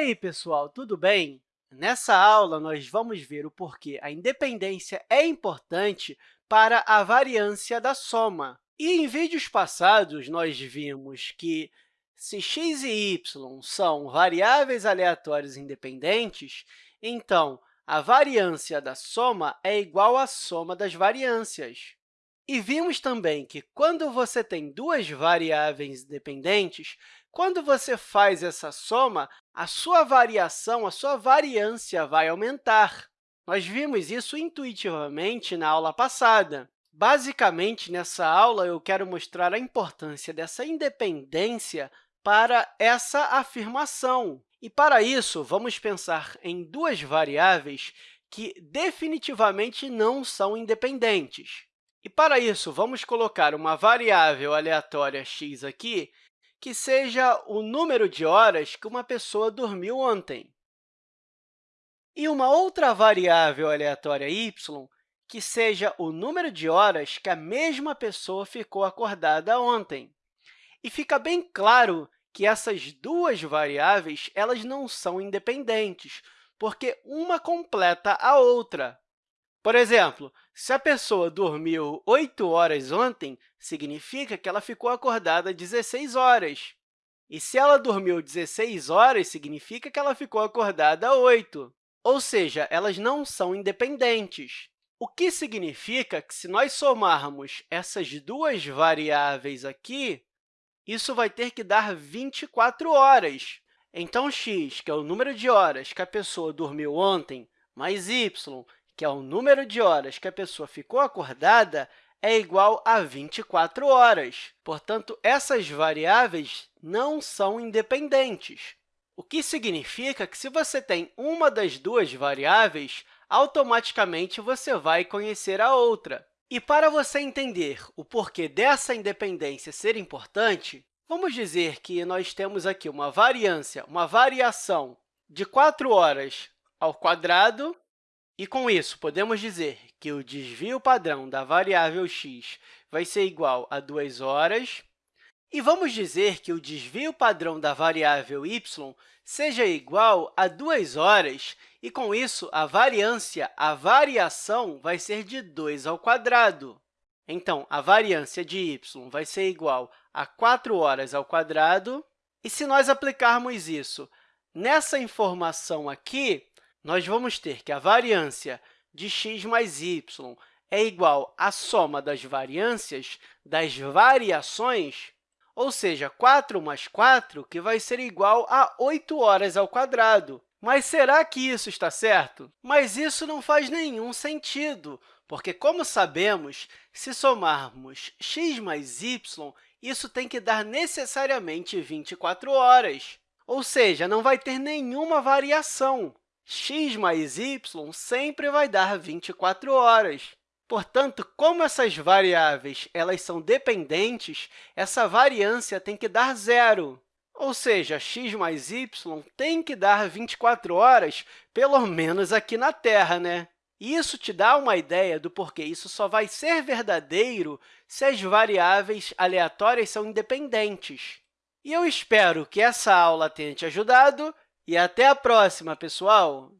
aí, pessoal, tudo bem? Nessa aula, nós vamos ver o porquê a independência é importante para a variância da soma. E em vídeos passados, nós vimos que se x e y são variáveis aleatórias independentes, então a variância da soma é igual à soma das variâncias. E vimos também que, quando você tem duas variáveis dependentes, quando você faz essa soma, a sua variação, a sua variância vai aumentar. Nós vimos isso intuitivamente na aula passada. Basicamente, nessa aula, eu quero mostrar a importância dessa independência para essa afirmação. E, para isso, vamos pensar em duas variáveis que definitivamente não são independentes. E, para isso, vamos colocar uma variável aleatória x aqui, que seja o número de horas que uma pessoa dormiu ontem. E uma outra variável aleatória y, que seja o número de horas que a mesma pessoa ficou acordada ontem. E fica bem claro que essas duas variáveis elas não são independentes, porque uma completa a outra. Por exemplo, se a pessoa dormiu 8 horas ontem, significa que ela ficou acordada 16 horas. E se ela dormiu 16 horas, significa que ela ficou acordada 8. Ou seja, elas não são independentes. O que significa que, se nós somarmos essas duas variáveis aqui, isso vai ter que dar 24 horas. Então, x, que é o número de horas que a pessoa dormiu ontem, mais y, que é o número de horas que a pessoa ficou acordada, é igual a 24 horas. Portanto, essas variáveis não são independentes, o que significa que, se você tem uma das duas variáveis, automaticamente você vai conhecer a outra. E para você entender o porquê dessa independência ser importante, vamos dizer que nós temos aqui uma variância, uma variação de 4 horas ao quadrado e, com isso, podemos dizer que o desvio padrão da variável x vai ser igual a 2 horas. E vamos dizer que o desvio padrão da variável y seja igual a 2 horas, e, com isso, a variância, a variação, vai ser de 2 ao quadrado. Então, a variância de y vai ser igual a 4 horas ao quadrado. E, se nós aplicarmos isso nessa informação aqui, nós vamos ter que a variância de x mais y é igual à soma das variâncias das variações, ou seja, 4 mais 4, que vai ser igual a 8 horas ao quadrado. Mas será que isso está certo? Mas isso não faz nenhum sentido, porque, como sabemos, se somarmos x mais y, isso tem que dar necessariamente 24 horas. Ou seja, não vai ter nenhuma variação x mais y sempre vai dar 24 horas. Portanto, como essas variáveis elas são dependentes, essa variância tem que dar zero. Ou seja, x mais y tem que dar 24 horas, pelo menos aqui na Terra. Né? Isso te dá uma ideia do porquê isso só vai ser verdadeiro se as variáveis aleatórias são independentes. E eu espero que essa aula tenha te ajudado e até a próxima, pessoal!